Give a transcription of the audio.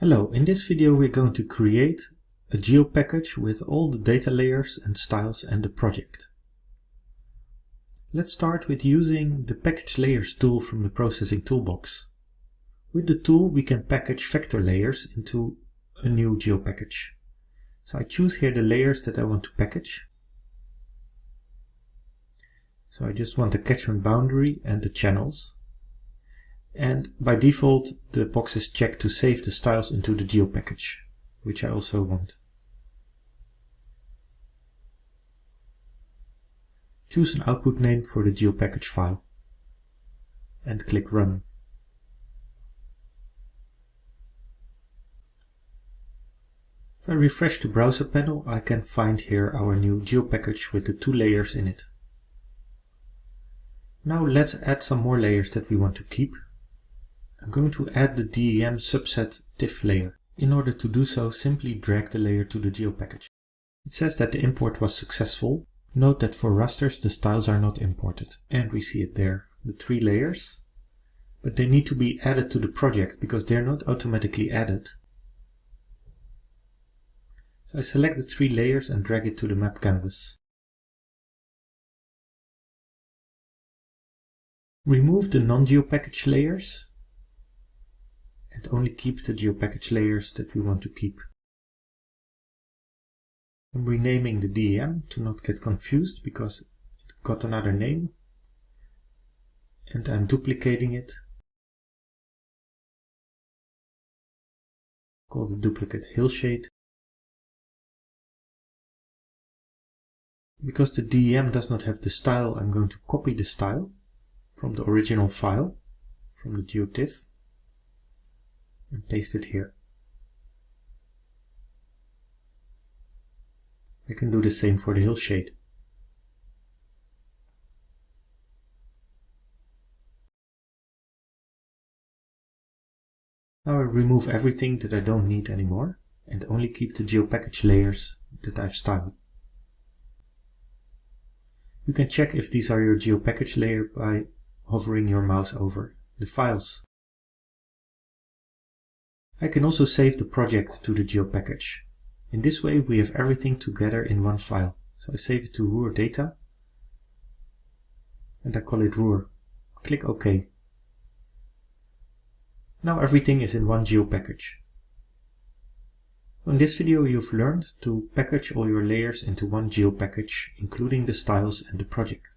Hello, in this video we're going to create a geo package with all the data layers and styles and the project. Let's start with using the package layers tool from the processing toolbox. With the tool we can package vector layers into a new geo package. So I choose here the layers that I want to package. So I just want the catchment boundary and the channels. And by default, the box is checked to save the styles into the geo package, which I also want. Choose an output name for the geo package file and click Run. If I refresh the browser panel, I can find here our new geo package with the two layers in it. Now let's add some more layers that we want to keep I'm going to add the DEM subset diff layer. In order to do so, simply drag the layer to the geo package. It says that the import was successful. Note that for rasters the styles are not imported. And we see it there, the three layers. But they need to be added to the project because they're not automatically added. So I select the three layers and drag it to the map canvas. Remove the non-geopackage layers and only keep the geopackage layers that we want to keep. I'm renaming the DEM to not get confused because it got another name and I'm duplicating it. Call the duplicate hillshade. Because the DEM does not have the style, I'm going to copy the style from the original file, from the geotiff and paste it here. I can do the same for the hillshade. Now I remove everything that I don't need anymore and only keep the geopackage layers that I've styled. You can check if these are your geopackage layer by hovering your mouse over the files I can also save the project to the geo package. In this way we have everything together in one file. So I save it to Ruhr data and I call it Ruhr. Click OK. Now everything is in one geo package. In this video you've learned to package all your layers into one geo package, including the styles and the project.